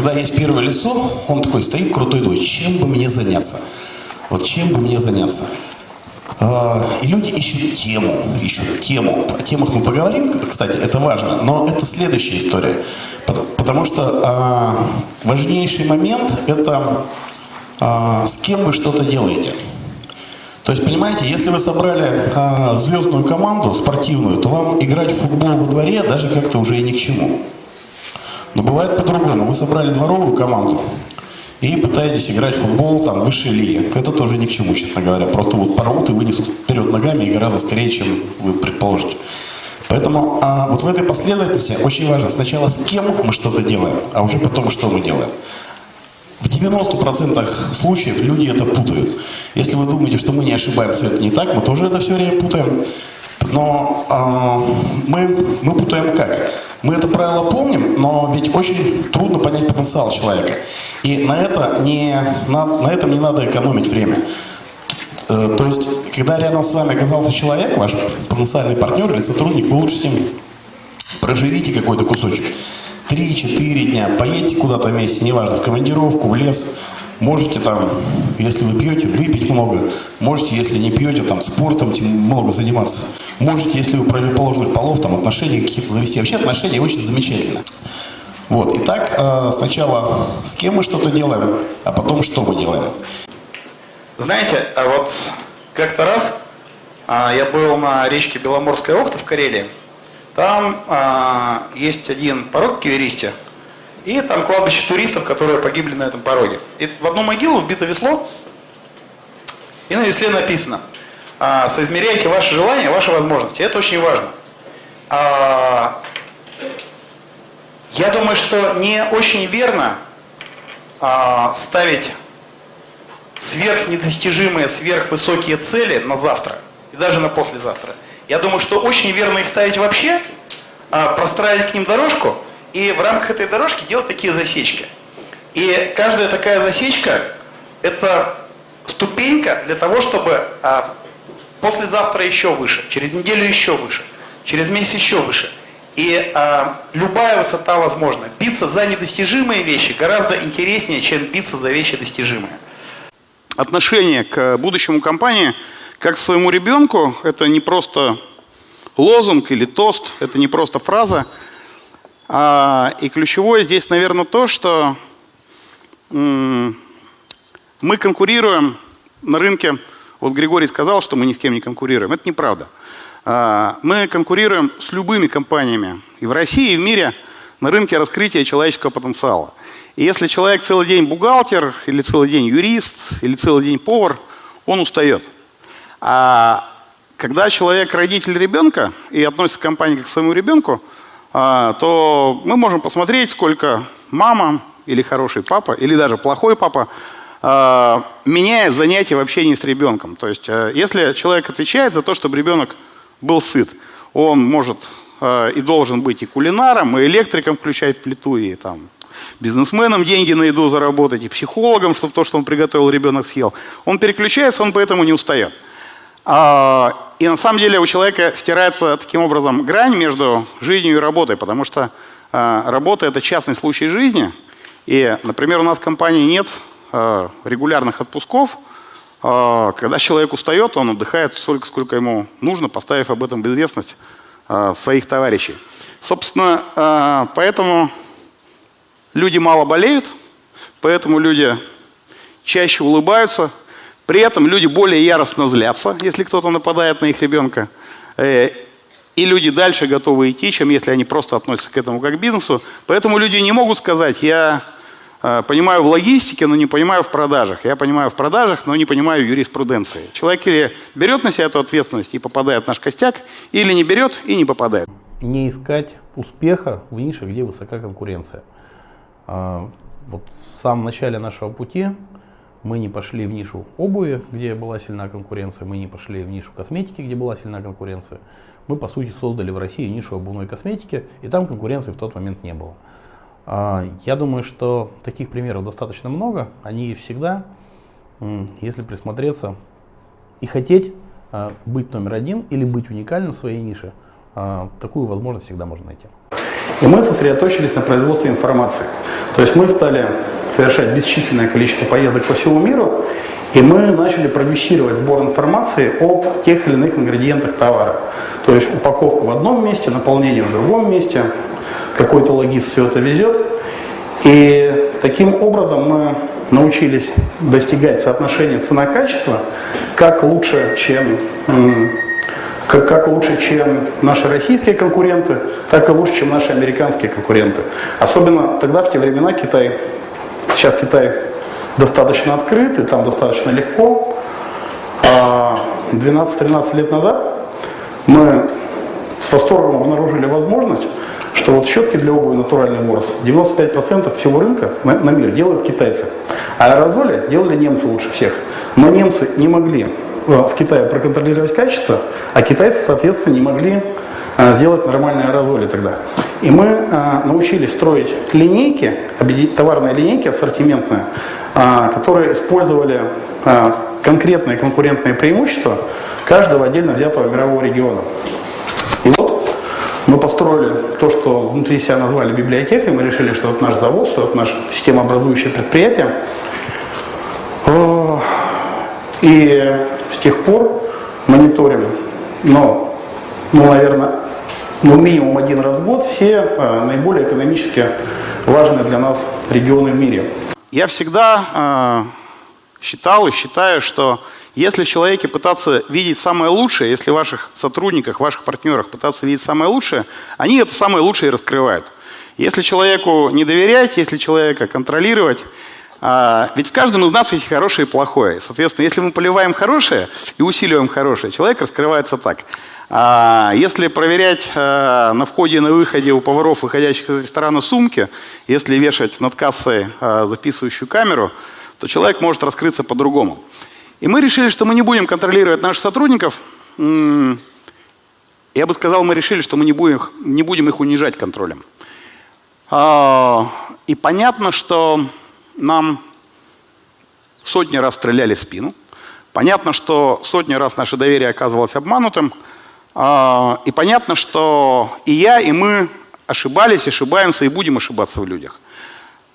когда есть первое лицо, он такой стоит крутой, думает, чем бы мне заняться? Вот чем бы мне заняться? А, и люди ищут тему, ищут тему. О темах мы поговорим, кстати, это важно, но это следующая история. Потому что а, важнейший момент – это а, с кем вы что-то делаете. То есть, понимаете, если вы собрали звездную команду спортивную, то вам играть в футбол во дворе даже как-то уже и ни к чему. Но бывает по-другому. Вы собрали дворовую команду, и пытаетесь играть в футбол там высшей лиги. Это тоже ни к чему, честно говоря. Просто вот порвут и вынесут вперед ногами и гораздо скорее, чем вы предположите. Поэтому а, вот в этой последовательности очень важно сначала с кем мы что-то делаем, а уже потом что мы делаем. В 90% случаев люди это путают. Если вы думаете, что мы не ошибаемся, это не так, мы тоже это все время путаем. Но э, мы, мы путаем как? Мы это правило помним, но ведь очень трудно понять потенциал человека. И на, это не, на, на этом не надо экономить время. Э, то есть, когда рядом с вами оказался человек, ваш потенциальный партнер или сотрудник, вы лучше с ним проживите какой-то кусочек. Три-четыре дня, поедете куда-то вместе, неважно, в командировку, в лес, Можете там, если вы пьете, выпить много. Можете, если не пьете, там спортом много заниматься. Можете, если у противоположных полов, там отношения какие-то завести. Вообще отношения очень замечательно. Вот. Итак, э, сначала с кем мы что-то делаем, а потом что мы делаем. Знаете, а вот как-то раз а, я был на речке Беломорская Охта в Карелии. Там а, есть один порог Киверисте, и там кладбище туристов, которые погибли на этом пороге. И в одну могилу вбито весло, и на весле написано, а, соизмеряйте ваши желания, ваши возможности. Это очень важно. А, я думаю, что не очень верно а, ставить сверхнедостижимые, сверхвысокие цели на завтра и даже на послезавтра. Я думаю, что очень верно их ставить вообще, а, простраивать к ним дорожку – и в рамках этой дорожки делать такие засечки. И каждая такая засечка – это ступенька для того, чтобы послезавтра еще выше, через неделю еще выше, через месяц еще выше. И а, любая высота возможна. Биться за недостижимые вещи гораздо интереснее, чем биться за вещи достижимые. Отношение к будущему компании как к своему ребенку – это не просто лозунг или тост, это не просто фраза – а, и ключевое здесь, наверное, то, что мы конкурируем на рынке. Вот Григорий сказал, что мы ни с кем не конкурируем. Это неправда. А, мы конкурируем с любыми компаниями и в России, и в мире на рынке раскрытия человеческого потенциала. И если человек целый день бухгалтер, или целый день юрист, или целый день повар, он устает. А когда человек родитель ребенка и относится к компании как к своему ребенку, а, то мы можем посмотреть, сколько мама или хороший папа, или даже плохой папа меняет занятия в общении с ребенком. То есть, а, если человек отвечает за то, чтобы ребенок был сыт, он может и должен быть и кулинаром, и электриком включать плиту, и там бизнесменом деньги на еду заработать, и психологом, чтобы то, что он приготовил, ребенок съел. Он переключается, он поэтому не устает. А, и на самом деле у человека стирается таким образом грань между жизнью и работой, потому что а, работа – это частный случай жизни. И, например, у нас в компании нет а, регулярных отпусков. Когда человек устает, он отдыхает столько, сколько ему нужно, поставив об этом в известность своих товарищей. Собственно, поэтому люди мало болеют, поэтому люди чаще улыбаются, при этом люди более яростно злятся, если кто-то нападает на их ребенка. Э, и люди дальше готовы идти, чем если они просто относятся к этому как к бизнесу. Поэтому люди не могут сказать, я э, понимаю в логистике, но не понимаю в продажах. Я понимаю в продажах, но не понимаю юриспруденции. Человек или берет на себя эту ответственность и попадает в наш костяк, или не берет и не попадает. Не искать успеха в нише, где высока конкуренция. А, вот в самом начале нашего пути мы не пошли в нишу обуви, где была сильная конкуренция, мы не пошли в нишу косметики, где была сильная конкуренция. Мы, по сути, создали в России нишу обувной косметики, и там конкуренции в тот момент не было. А, я думаю, что таких примеров достаточно много, они всегда, если присмотреться и хотеть а, быть номер один или быть уникальным в своей нише, а, такую возможность всегда можно найти. И мы сосредоточились на производстве информации. То есть мы стали совершать бесчисленное количество поездок по всему миру, и мы начали продюсировать сбор информации об тех или иных ингредиентах товара. То есть упаковка в одном месте, наполнение в другом месте, какой-то логист все это везет. И таким образом мы научились достигать соотношения цена-качество как лучше, чем как, как лучше, чем наши российские конкуренты, так и лучше, чем наши американские конкуренты. Особенно тогда, в те времена, Китай, сейчас Китай достаточно открыт, и там достаточно легко. А 12-13 лет назад мы с восторгом обнаружили возможность, что вот щетки для обуви натуральный ворс 95% всего рынка на, на мир делают китайцы. А аэрозоли делали немцы лучше всех. Но немцы не могли Э, в Китае проконтролировать качество, а китайцы, соответственно, не могли э, сделать нормальные аэрозоли тогда. И мы э, научились строить линейки, товарные линейки ассортиментные, которые использовали конкретные конкурентные преимущества каждого отдельно взятого мирового региона. Мы построили то, что внутри себя назвали библиотекой, мы решили, что это наш завод, что это наше системообразующее предприятие. И с тех пор мониторим, но, ну, наверное, ну, минимум один раз в год все э, наиболее экономически важные для нас регионы в мире. Я всегда э, считал и считаю, что если в человеке пытаться видеть самое лучшее, если в ваших сотрудниках, ваших партнерах пытаться видеть самое лучшее, они это самое лучшее и раскрывают. Если человеку не доверять, если человека контролировать, а, ведь в каждом из нас есть хорошее и плохое. Соответственно, если мы поливаем хорошее и усиливаем хорошее, человек раскрывается так. А, если проверять а, на входе и на выходе у поваров, выходящих из ресторана, сумки, если вешать над кассой а, записывающую камеру, то человек может раскрыться по-другому. И мы решили, что мы не будем контролировать наших сотрудников. Я бы сказал, мы решили, что мы не будем, не будем их унижать контролем. И понятно, что нам сотни раз стреляли в спину. Понятно, что сотни раз наше доверие оказывалось обманутым. А, и понятно, что и я, и мы ошибались, ошибаемся и будем ошибаться в людях.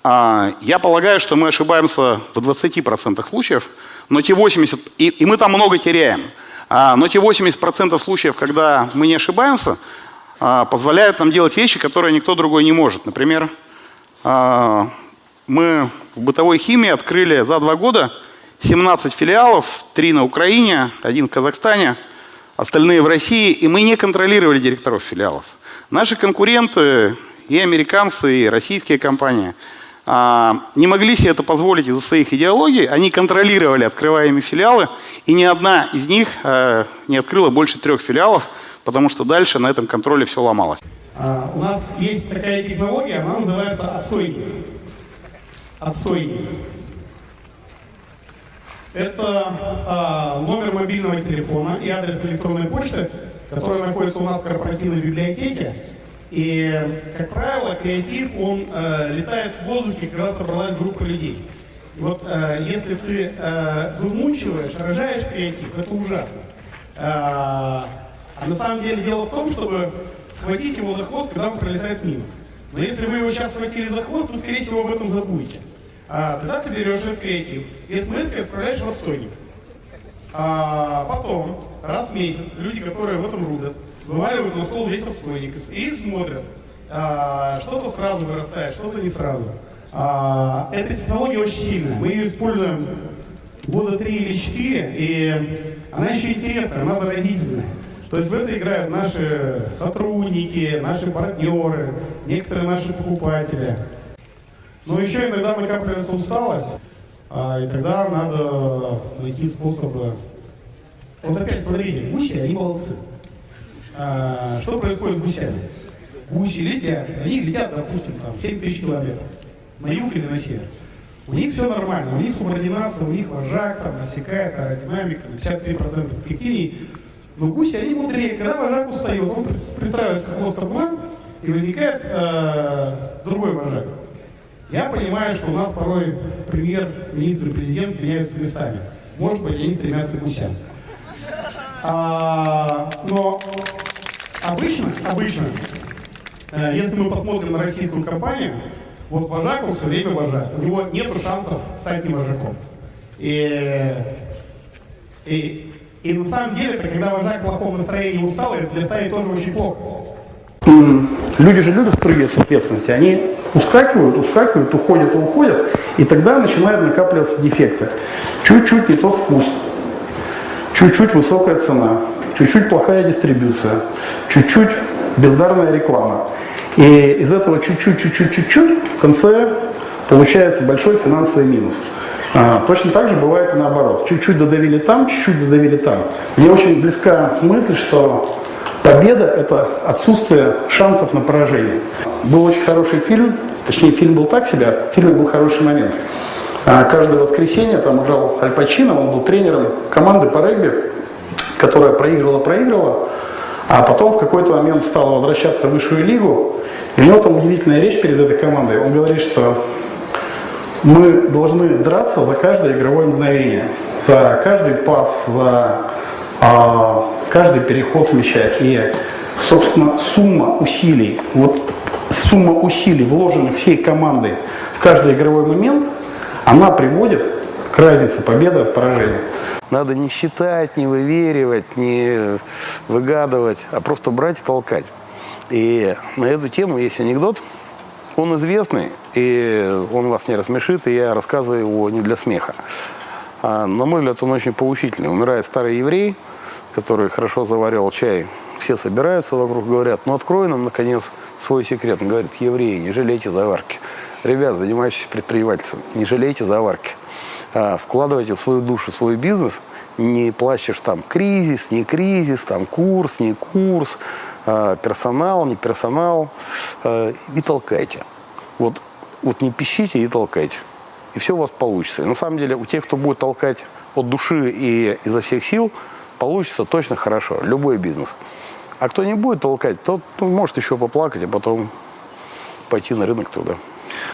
А, я полагаю, что мы ошибаемся в 20% случаев, но те 80%, и, и мы там много теряем. А, но те 80% случаев, когда мы не ошибаемся, позволяют нам делать вещи, которые никто другой не может. Например, мы в бытовой химии открыли за два года 17 филиалов, три на Украине, один в Казахстане, остальные в России, и мы не контролировали директоров филиалов. Наши конкуренты, и американцы, и российские компании, а, не могли себе это позволить из-за своих идеологий, они контролировали открываемые филиалы, и ни одна из них а, не открыла больше трех филиалов, потому что дальше на этом контроле все ломалось. А, у нас есть такая технология, она называется отстойник отстойник. Это а, номер мобильного телефона и адрес электронной почты, который находится у нас в корпоративной библиотеке. И, как правило, креатив, он э, летает в воздухе, когда собралась группа людей. Вот э, если ты э, вымучиваешь, рожаешь креатив, это ужасно. Э, а на самом деле дело в том, чтобы схватить его за хвост, когда он пролетает мимо. Но если вы его сейчас схватили за хвост, вы, скорее всего, об этом забудете. А, тогда ты берешь этот креатив и смс отправляешь в отстойник. А потом, раз в месяц, люди, которые в этом рудят, вываливают на стол весь отстойник и смотрят, а, что-то сразу вырастает, что-то не сразу. А, эта технология очень сильная. Мы ее используем года три или четыре, и она еще интересная, она заразительная. То есть в это играют наши сотрудники, наши партнеры, некоторые наши покупатели. Но еще иногда накапливается усталость, а, и тогда надо найти способы. Вот опять смотрите, гуси, они молодцы. А, что происходит с гусями? Гуси летят, они летят, допустим, там 7 тысяч километров на юг или на север. У них все нормально, у них субординация, у них вожак там насекает, аэродинамика на 53% эффективнее. Но гуси, они мудрее. Когда вожак устает, он пристраивается к хвост табуна, и возникает э, другой вожак. Я понимаю, что у нас порой премьер-министр и президент меняются местами. Может быть, они стремятся к гусям. А, но обычно, обычно Э, если мы посмотрим на российскую компанию, вот вожак, он все время вожак. У него нет шансов стать не вожаком. И, и, и на самом деле, это когда вожак в плохом настроении устал, это для стаи тоже очень плохо. Люди же любят спрыгивать с ответственности. Они ускакивают, ускакивают, уходят и уходят. И тогда начинают накапливаться дефекты. Чуть-чуть не тот вкус, чуть-чуть высокая цена, чуть-чуть плохая дистрибьюция, чуть-чуть бездарная реклама. И из этого чуть-чуть, чуть-чуть, чуть-чуть в конце получается большой финансовый минус. А, точно так же бывает и наоборот. Чуть-чуть додавили там, чуть-чуть додавили там. Мне очень близка мысль, что победа – это отсутствие шансов на поражение. Был очень хороший фильм, точнее фильм был так себе, а в фильме был хороший момент. А, каждое воскресенье там играл Аль Пачино, он был тренером команды по регби, которая проигрывала-проигрывала, а потом в какой-то момент стала возвращаться в высшую лигу, и у него там удивительная речь перед этой командой. Он говорит, что мы должны драться за каждое игровое мгновение, за каждый пас, за а, каждый переход мяча. И, собственно, сумма усилий, вот сумма усилий, вложенных всей командой в каждый игровой момент, она приводит к разнице победы от поражения. Надо не считать, не выверивать, не выгадывать, а просто брать и толкать. И на эту тему есть анекдот. Он известный, и он вас не рассмешит, и я рассказываю его не для смеха. А, на мой взгляд, он очень поучительный. Умирает старый еврей, который хорошо заварил чай. Все собираются вокруг, говорят, ну открой нам, наконец, свой секрет. Он говорит, евреи, не жалейте заварки. Ребят, занимающиеся предпринимательством, не жалейте заварки. А, вкладывайте свою душу, свой бизнес, не плачешь там кризис, не кризис, там курс, не курс, а, персонал, не персонал, а, и толкайте. Вот, вот не пищите и толкайте. И все у вас получится. И на самом деле у тех, кто будет толкать от души и изо всех сил, получится точно хорошо. Любой бизнес. А кто не будет толкать, тот ну, может еще поплакать, а потом пойти на рынок труда.